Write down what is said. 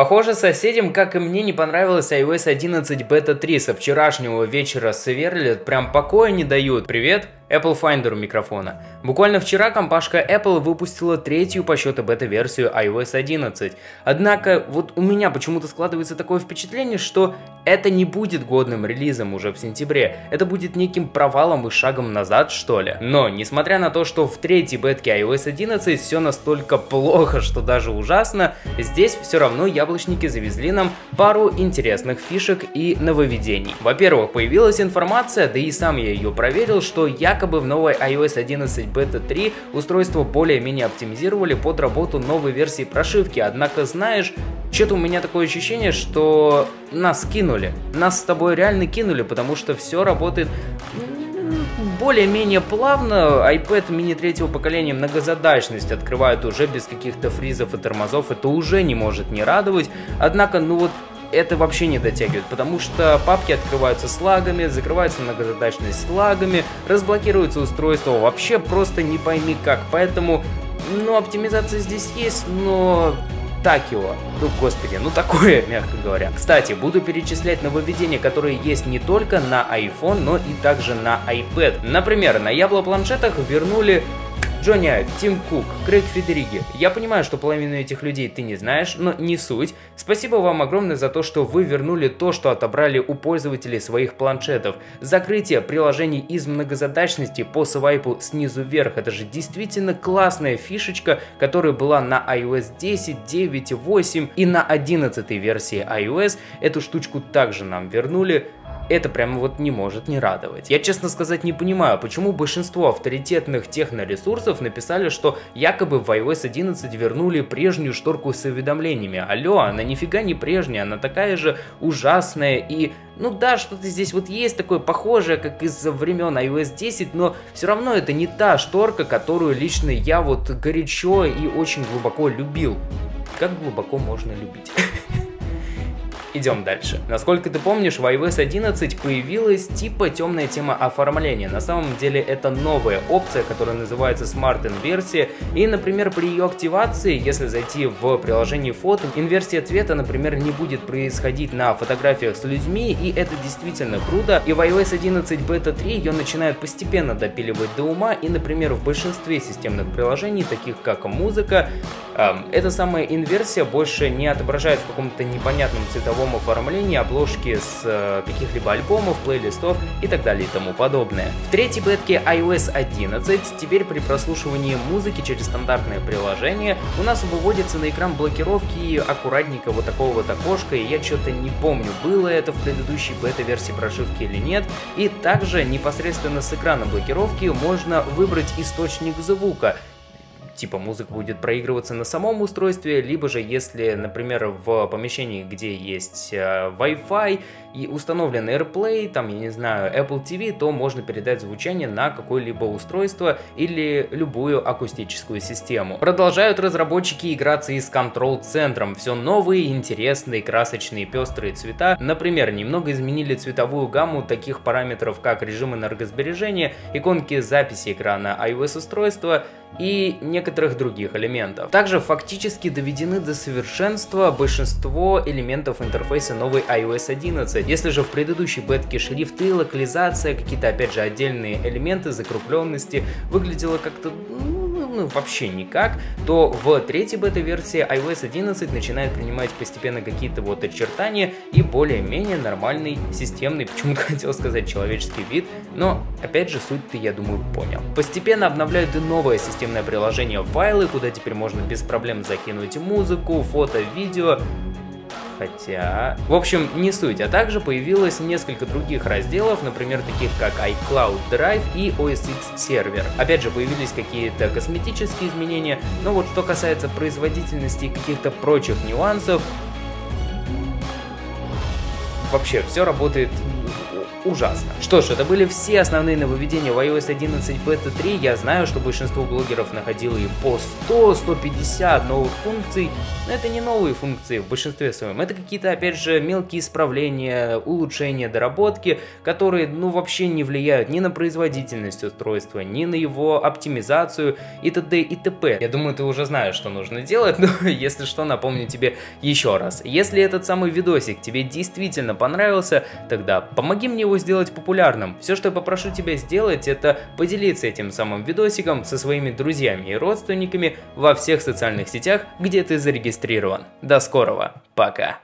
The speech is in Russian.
Похоже, соседям, как и мне, не понравилась iOS 11 Beta 3. Со вчерашнего вечера сверлят, прям покоя не дают. Привет, Apple Finder у микрофона. Буквально вчера компашка Apple выпустила третью по счету бета-версию iOS 11. Однако, вот у меня почему-то складывается такое впечатление, что это не будет годным релизом уже в сентябре. Это будет неким провалом и шагом назад, что ли. Но, несмотря на то, что в третьей бетке iOS 11 все настолько плохо, что даже ужасно, здесь все равно яблочники завезли нам пару интересных фишек и нововведений. Во-первых, появилась информация, да и сам я ее проверил, что якобы в новой iOS 11 Beta 3 устройство более-менее оптимизировали под работу новой версии прошивки. Однако, знаешь, что-то у меня такое ощущение, что нас кинули. Нас с тобой реально кинули, потому что все работает более-менее плавно. iPad mini третьего поколения многозадачность открывает уже без каких-то фризов и тормозов. Это уже не может не радовать. Однако, ну вот это вообще не дотягивает, потому что папки открываются с лагами, закрывается многозадачность с лагами, разблокируется устройство вообще просто не пойми как. Поэтому, ну, оптимизация здесь есть, но так его. Ну, господи, ну такое, мягко говоря. Кстати, буду перечислять нововведения, которые есть не только на iPhone, но и также на iPad. Например, на Ябло планшетах вернули Джонни Айв, Тим Кук, Крейг Федериги. Я понимаю, что половину этих людей ты не знаешь, но не суть. Спасибо вам огромное за то, что вы вернули то, что отобрали у пользователей своих планшетов. Закрытие приложений из многозадачности по свайпу снизу вверх. Это же действительно классная фишечка, которая была на iOS 10, 9, 8 и на 11 версии iOS. Эту штучку также нам вернули это прямо вот не может не радовать. Я, честно сказать, не понимаю, почему большинство авторитетных техноресурсов написали, что якобы в iOS 11 вернули прежнюю шторку с уведомлениями. Алло, она нифига не прежняя, она такая же ужасная и... Ну да, что-то здесь вот есть такое похожее, как из времен iOS 10, но все равно это не та шторка, которую лично я вот горячо и очень глубоко любил. Как глубоко можно любить? Идем дальше. Насколько ты помнишь, в iOS 11 появилась типа темная тема оформления. На самом деле это новая опция, которая называется Smart Инверсия. И, например, при ее активации, если зайти в приложение фото, инверсия цвета, например, не будет происходить на фотографиях с людьми, и это действительно круто. И в iOS 11 Beta 3 ее начинают постепенно допиливать до ума, и, например, в большинстве системных приложений, таких как музыка, эм, эта самая инверсия больше не отображает в каком-то непонятном цветовом цифровом оформлении обложки с э, каких-либо альбомов, плейлистов и так далее и тому подобное. В третьей бетке iOS 11 теперь при прослушивании музыки через стандартное приложение у нас выводится на экран блокировки аккуратненько вот такого вот окошка, и я что-то не помню, было это в предыдущей бета-версии прошивки или нет. И также непосредственно с экрана блокировки можно выбрать источник звука, типа музыка будет проигрываться на самом устройстве, либо же если, например, в помещении, где есть э, Wi-Fi и установлен AirPlay, там, я не знаю, Apple TV, то можно передать звучание на какое-либо устройство или любую акустическую систему. Продолжают разработчики играться и с контрол-центром. Все новые, интересные, красочные, пестрые цвета. Например, немного изменили цветовую гамму таких параметров, как режим энергосбережения, иконки записи экрана iOS устройства и некоторых других элементов. Также фактически доведены до совершенства большинство элементов интерфейса новой iOS 11. Если же в предыдущей бетке шрифты, локализация, какие-то опять же отдельные элементы, закрупленности выглядело как-то ну, ну, вообще никак, то в третьей бета-версии iOS 11 начинает принимать постепенно какие-то вот очертания и более-менее нормальный системный, почему-то хотел сказать человеческий вид, но опять же суть ты, я думаю, понял. Постепенно обновляют и новое системное приложение файлы, куда теперь можно без проблем закинуть музыку, фото, видео, хотя... В общем, не суть, а также появилось несколько других разделов, например, таких как iCloud Drive и OS X сервер. Опять же, появились какие-то косметические изменения, но вот что касается производительности и каких-то прочих нюансов, вообще все работает ужасно. Что ж, это были все основные нововведения в iOS 11 Beta 3. Я знаю, что большинство блогеров находило и по 100-150 новых функций, но это не новые функции в большинстве своем. Это какие-то, опять же, мелкие исправления, улучшения, доработки, которые, ну, вообще не влияют ни на производительность устройства, ни на его оптимизацию и т.д. и т.п. Я думаю, ты уже знаешь, что нужно делать, но если что, напомню тебе еще раз. Если этот самый видосик тебе действительно понравился, тогда помоги мне его сделать популярным. Все, что я попрошу тебя сделать, это поделиться этим самым видосиком со своими друзьями и родственниками во всех социальных сетях, где ты зарегистрирован. До скорого, пока!